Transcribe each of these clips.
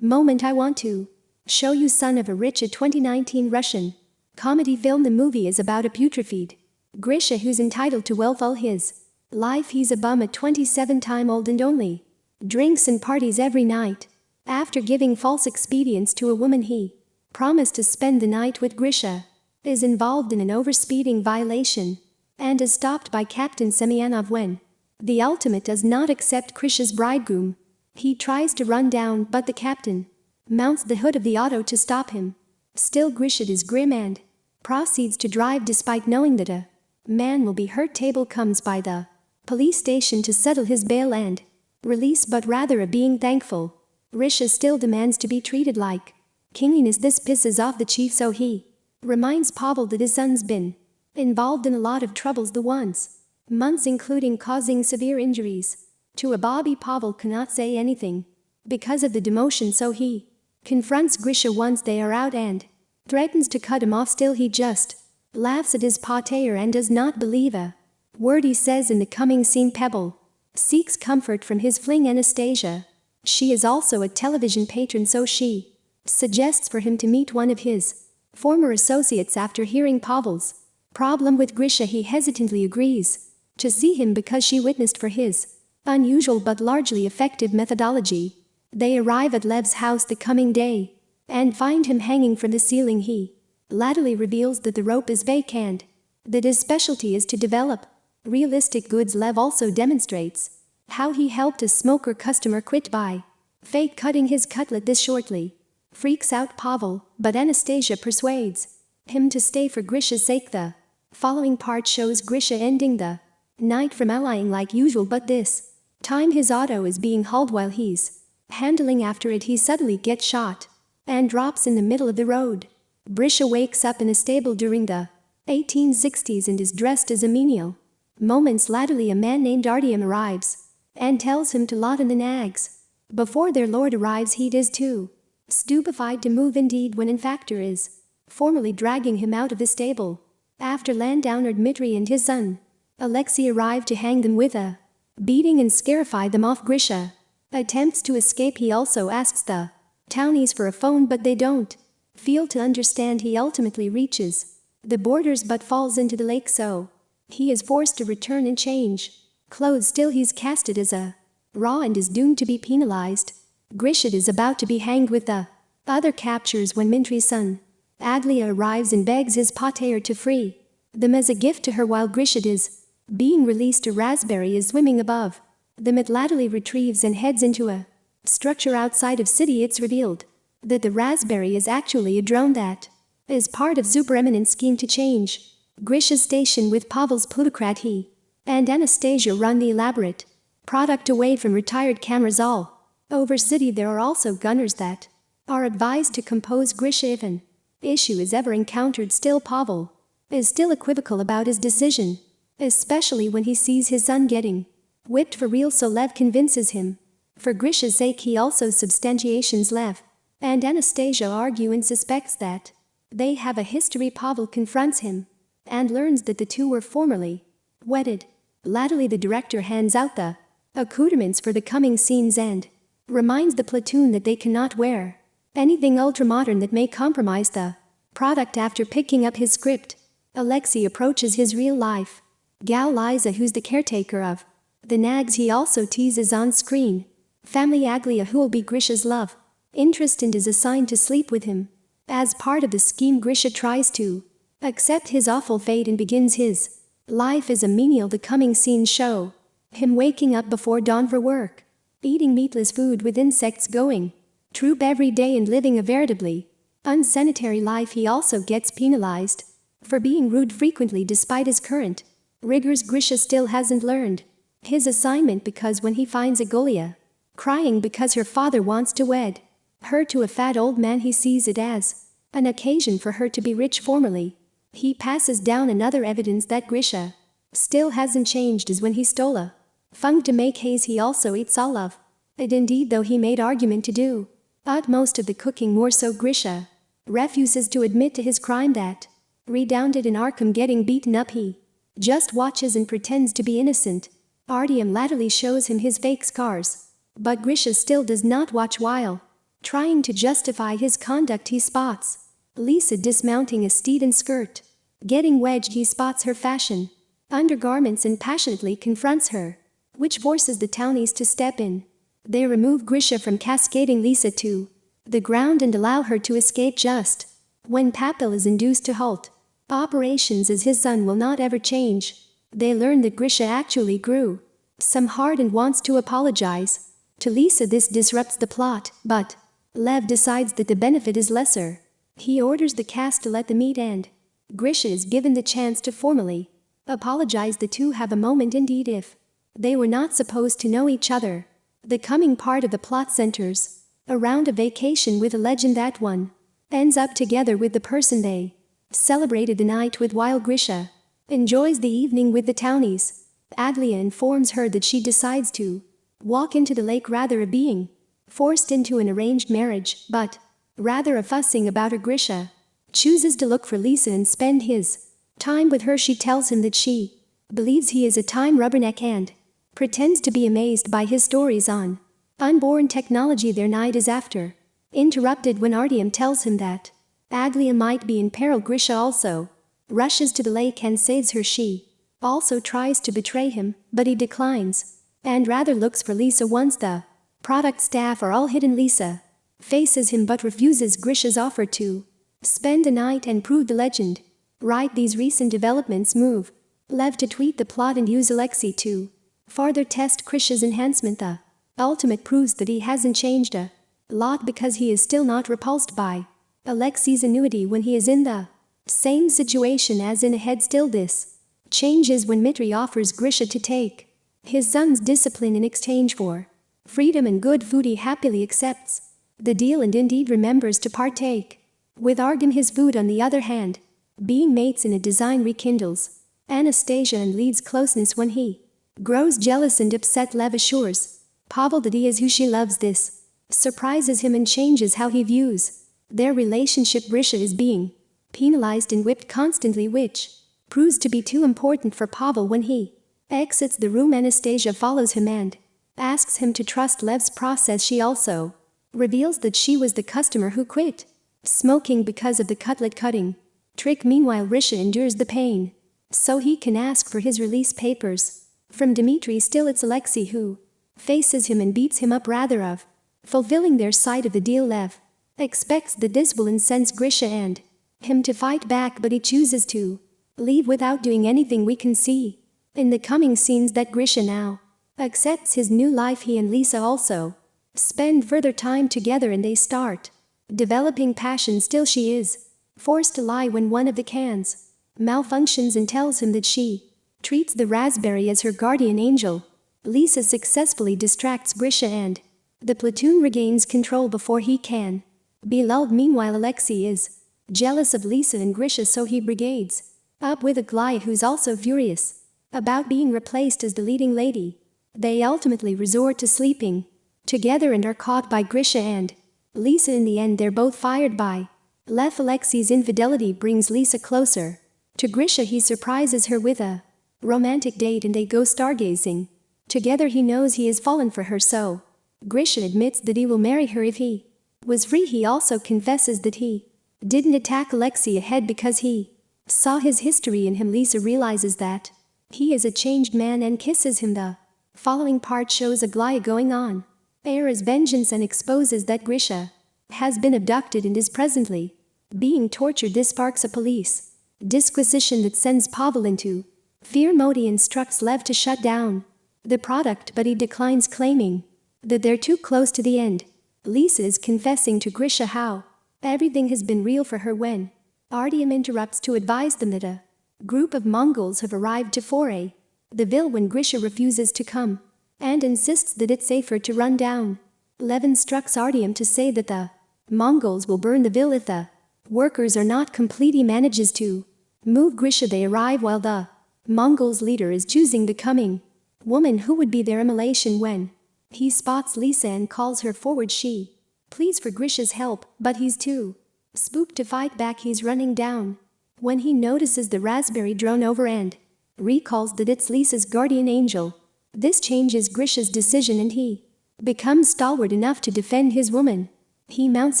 Moment I want to show you son of a rich a 2019 Russian comedy film the movie is about a putrefied Grisha who's entitled to wealth all his life he's a bum at 27 time old and only drinks and parties every night. After giving false expedients to a woman he promised to spend the night with Grisha is involved in an overspeeding violation and is stopped by Captain Semyanov when the ultimate does not accept Grisha's bridegroom. He tries to run down but the captain mounts the hood of the auto to stop him. Still Grisha is grim and proceeds to drive despite knowing that a man will be hurt table comes by the police station to settle his bail and release but rather a being thankful. Grisha still demands to be treated like kinginess this pisses off the chief so he reminds Pavel that his son's been involved in a lot of troubles the once months including causing severe injuries. To a Bobby Pavel cannot say anything. Because of the demotion so he confronts Grisha once they are out and threatens to cut him off. Still he just laughs at his pater and does not believe a word he says in the coming scene. Pavel seeks comfort from his fling Anastasia. She is also a television patron so she suggests for him to meet one of his former associates after hearing Pavel's problem with Grisha. He hesitantly agrees to see him because she witnessed for his unusual but largely effective methodology. They arrive at Lev's house the coming day and find him hanging from the ceiling he latterly reveals that the rope is vacant, that his specialty is to develop realistic goods Lev also demonstrates how he helped a smoker customer quit by fake cutting his cutlet this shortly. Freaks out Pavel, but Anastasia persuades him to stay for Grisha's sake the following part shows Grisha ending the night from allying like usual but this time his auto is being hauled while he's Handling after it he suddenly gets shot and drops in the middle of the road. Grisha wakes up in a stable during the 1860s and is dressed as a menial. Moments latterly a man named Artyom arrives and tells him to lot in the nags. Before their lord arrives he is too stupefied to move indeed when in fact is formally dragging him out of the stable. After Landowner Dmitri and his son, Alexei arrive to hang them with a beating and scarify them off Grisha. Attempts to escape he also asks the townies for a phone but they don't feel to understand he ultimately reaches the borders but falls into the lake so he is forced to return and change clothes still he's casted as a raw and is doomed to be penalized. Grisha is about to be hanged with the other captures when Mintri's son Aglaya arrives and begs his pater to free them as a gift to her while Grisha is being released a raspberry is swimming above. The myth latterly retrieves and heads into a structure outside of city it's revealed that the raspberry is actually a drone that is part of super eminent scheme to change. Grisha's station with Pavel's plutocrat he and Anastasia run the elaborate product away from retired cameras all over city. There are also gunners that are advised to compose Grisha if an issue is ever encountered. Still Pavel is still equivocal about his decision especially when he sees his son getting Whipped for real so Lev convinces him. For Grisha's sake he also substantiations Lev. And Anastasia argue and suspects that they have a history Pavel confronts him and learns that the two were formerly wedded. Latterly the director hands out the accoutrements for the coming scenes and reminds the platoon that they cannot wear anything ultramodern that may compromise the product after picking up his script. Alexei approaches his real life. Gal Liza who's the caretaker of the nags he also teases on screen. Family Aglaya who will be Grisha's love. Interest and is assigned to sleep with him. As part of the scheme Grisha tries to accept his awful fate and begins his life as a menial the coming scenes show. Him waking up before dawn for work. Eating meatless food with insects going. Troop every day and living a veritably unsanitary life he also gets penalized for being rude frequently despite his current rigors Grisha still hasn't learned. His assignment because when he finds Aglaya crying because her father wants to wed her to a fat old man he sees it as an occasion for her to be rich formally. He passes down another evidence that Grisha still hasn't changed is when he stole a fung to make haze he also eats all of it indeed though he made argument to do utmost of the cooking more so Grisha refuses to admit to his crime that redounded in Arkham getting beaten up he just watches and pretends to be innocent Artyom latterly shows him his fake scars. But Grisha still does not watch while Trying to justify his conduct he spots. Lisa dismounting a steed and skirt. Getting wedged he spots her fashion. Undergarments and passionately confronts her. Which forces the townies to step in. They remove Grisha from cascading Lisa to the ground and allow her to escape just when Pavel is induced to halt. Operations as his son will not ever change. They learn that Grisha actually grew. Some hard and wants to apologize. To Lisa this disrupts the plot, but Lev decides that the benefit is lesser. He orders the cast to let the meet end. Grisha is given the chance to formally apologize. The two have a moment indeed if they were not supposed to know each other. The coming part of the plot centers around a vacation with a legend that one ends up together with the person they celebrated the night with while Grisha enjoys the evening with the townies. Aglaya informs her that she decides to walk into the lake rather a being forced into an arranged marriage, but rather a fussing about her Grisha chooses to look for Lisa and spend his time with her she tells him that she believes he is a time rubberneck and pretends to be amazed by his stories on unborn technology their night is after interrupted when Artyom tells him that Aglaya might be in peril Grisha also. Rushes to the lake and saves her she. Also tries to betray him but he declines and rather looks for Lisa once the product staff are all hidden. Lisa faces him but refuses Grisha's offer to spend a night and prove the legend. Right these recent developments move Lev to tweet the plot and use Alexei to further test Grisha's enhancement. The ultimate proves that he hasn't changed a lot because he is still not repulsed by Alexei's annuity when he is in the same situation as in ahead still this changes when Mitri offers Grisha to take his son's discipline in exchange for freedom and good food he happily accepts the deal and indeed remembers to partake. With Artyom his food on the other hand, being mates in a design rekindles Anastasia and leads closeness when he grows jealous and upset Lev assures Pavel that he is who she loves this surprises him and changes how he views their relationship Grisha is being penalized and whipped constantly which proves to be too important for Pavel when he exits the room. Anastasia follows him and asks him to trust Lev's process. She also reveals that she was the customer who quit smoking because of the cutlet cutting trick. Meanwhile Grisha endures the pain so he can ask for his release papers from Dmitri still it's Alexei who faces him and beats him up rather of fulfilling their side of the deal. Lev expects this will incense Grisha and him to fight back but he chooses to leave without doing anything we can see in the coming scenes that Grisha now accepts his new life he and Lisa also spend further time together and they start developing passion still she is forced to lie when one of the cans malfunctions and tells him that she treats the raspberry as her guardian angel. Lisa successfully distracts Grisha and the platoon regains control before he can be lulled meanwhile Alexei is jealous of Lisa and Grisha so he brigades up with Aglaya who's also furious about being replaced as the leading lady. They ultimately resort to sleeping together and are caught by Grisha and Lisa in the end they're both fired by Lev Alexei's infidelity brings Lisa closer. To Grisha he surprises her with a romantic date and they go stargazing. Together he knows he has fallen for her so Grisha admits that he will marry her if he was he also confesses that he didn't attack Alexei ahead because he saw his history in him Lisa realizes that he is a changed man and kisses him the following part shows Aglaya going on Era's vengeance and exposes that Grisha has been abducted and is presently being tortured. This sparks a police disquisition that sends Pavel into fear. Modi instructs Lev to shut down the product, but he declines, claiming that they're too close to the end. Lisa is confessing to Grisha how everything has been real for her when Artyom interrupts to advise them that a group of Mongols have arrived to foray the ville when Grisha refuses to come and insists that it's safer to run down. Levin instructs Artyom to say that the Mongols will burn the ville if the workers are not complete he manages to move Grisha they arrive while the Mongols leader is choosing the coming woman who would be their immolation when he spots Lisa and calls her forward she pleads for Grisha's help but he's too spooked to fight back he's running down when he notices the raspberry drone over and recalls that it's Lisa's guardian angel this changes Grisha's decision and he becomes stalwart enough to defend his woman. He mounts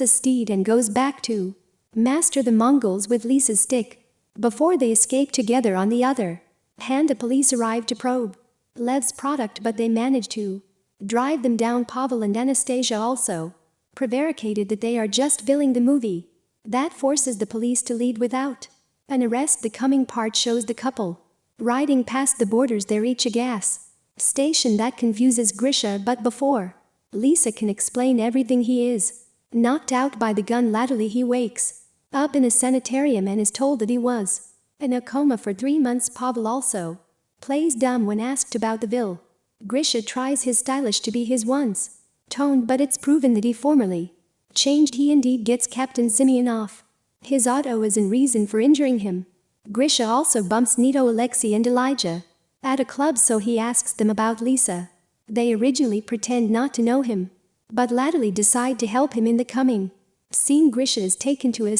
a steed and goes back to master the Mongols with Lisa's stick. Before they escape together on the other hand, the police arrive to probe Lev's product, but they manage to drive them down. Pavel and Anastasia also prevaricated that they are just filling the movie. That forces the police to lead without an arrest. The coming part shows the couple riding past the borders. They reach a gas station that confuses Grisha, but before Lisa can explain everything, he is knocked out by the gun. Latterly, he wakes up in a sanitarium and is told that he was in a coma for three months. Pavel also plays dumb when asked about the bill. Grisha tries his stylish to be his once toned, but it's proven that he formerly changed. He indeed gets Captain Simeonov. His auto is in reason for injuring him. Grisha also bumps Nito, Alexei, and Elijah at a club, so he asks them about Lisa. They originally pretend not to know him, but latterly decide to help him in the coming. Seeing Grisha is taken to a